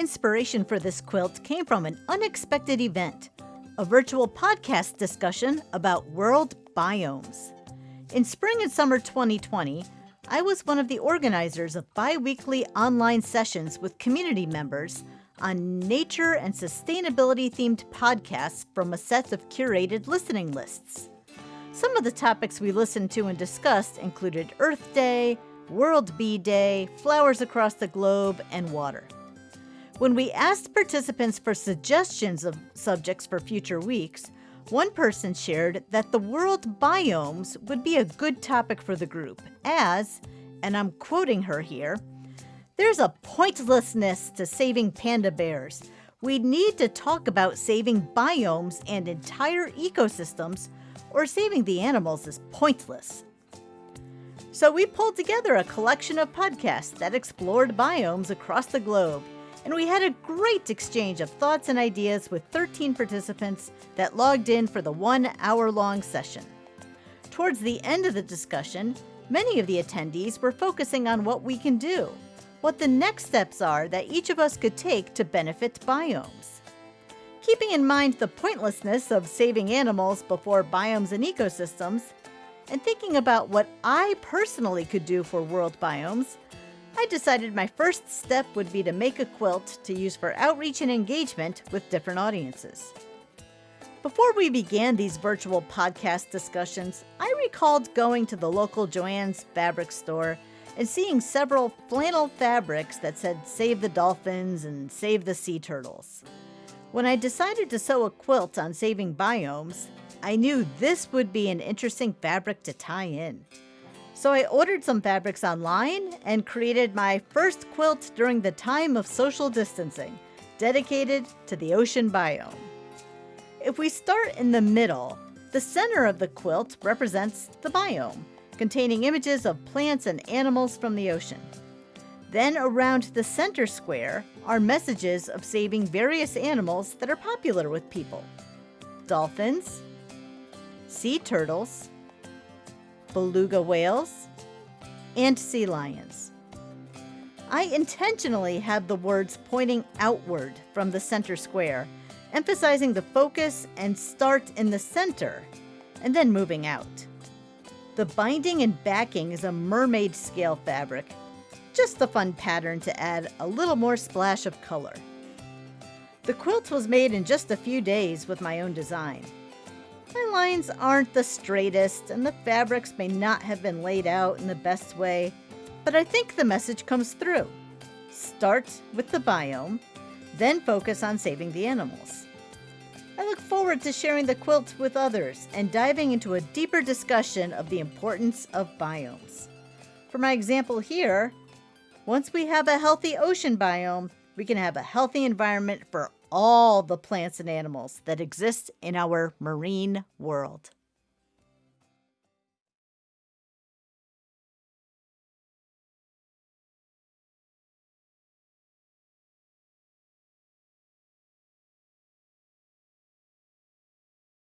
inspiration for this quilt came from an unexpected event a virtual podcast discussion about world biomes. In spring and summer 2020, I was one of the organizers of bi weekly online sessions with community members on nature and sustainability themed podcasts from a set of curated listening lists. Some of the topics we listened to and discussed included Earth Day, World Bee Day, flowers across the globe, and water. When we asked participants for suggestions of subjects for future weeks, one person shared that the world biomes would be a good topic for the group, as, and I'm quoting her here, there's a pointlessness to saving panda bears. We need to talk about saving biomes and entire ecosystems, or saving the animals is pointless. So we pulled together a collection of podcasts that explored biomes across the globe and we had a great exchange of thoughts and ideas with 13 participants that logged in for the one hour long session. Towards the end of the discussion, many of the attendees were focusing on what we can do, what the next steps are that each of us could take to benefit biomes. Keeping in mind the pointlessness of saving animals before biomes and ecosystems, and thinking about what I personally could do for world biomes, I decided my first step would be to make a quilt to use for outreach and engagement with different audiences. Before we began these virtual podcast discussions, I recalled going to the local Joann's fabric store and seeing several flannel fabrics that said Save the Dolphins and Save the Sea Turtles. When I decided to sew a quilt on saving biomes, I knew this would be an interesting fabric to tie in. So I ordered some fabrics online and created my first quilt during the time of social distancing, dedicated to the ocean biome. If we start in the middle, the center of the quilt represents the biome, containing images of plants and animals from the ocean. Then around the center square are messages of saving various animals that are popular with people. Dolphins, sea turtles, beluga whales, and sea lions. I intentionally have the words pointing outward from the center square, emphasizing the focus and start in the center, and then moving out. The binding and backing is a mermaid scale fabric, just a fun pattern to add a little more splash of color. The quilt was made in just a few days with my own design. My lines aren't the straightest, and the fabrics may not have been laid out in the best way, but I think the message comes through. Start with the biome, then focus on saving the animals. I look forward to sharing the quilt with others and diving into a deeper discussion of the importance of biomes. For my example here, once we have a healthy ocean biome, we can have a healthy environment for all the plants and animals that exist in our marine world.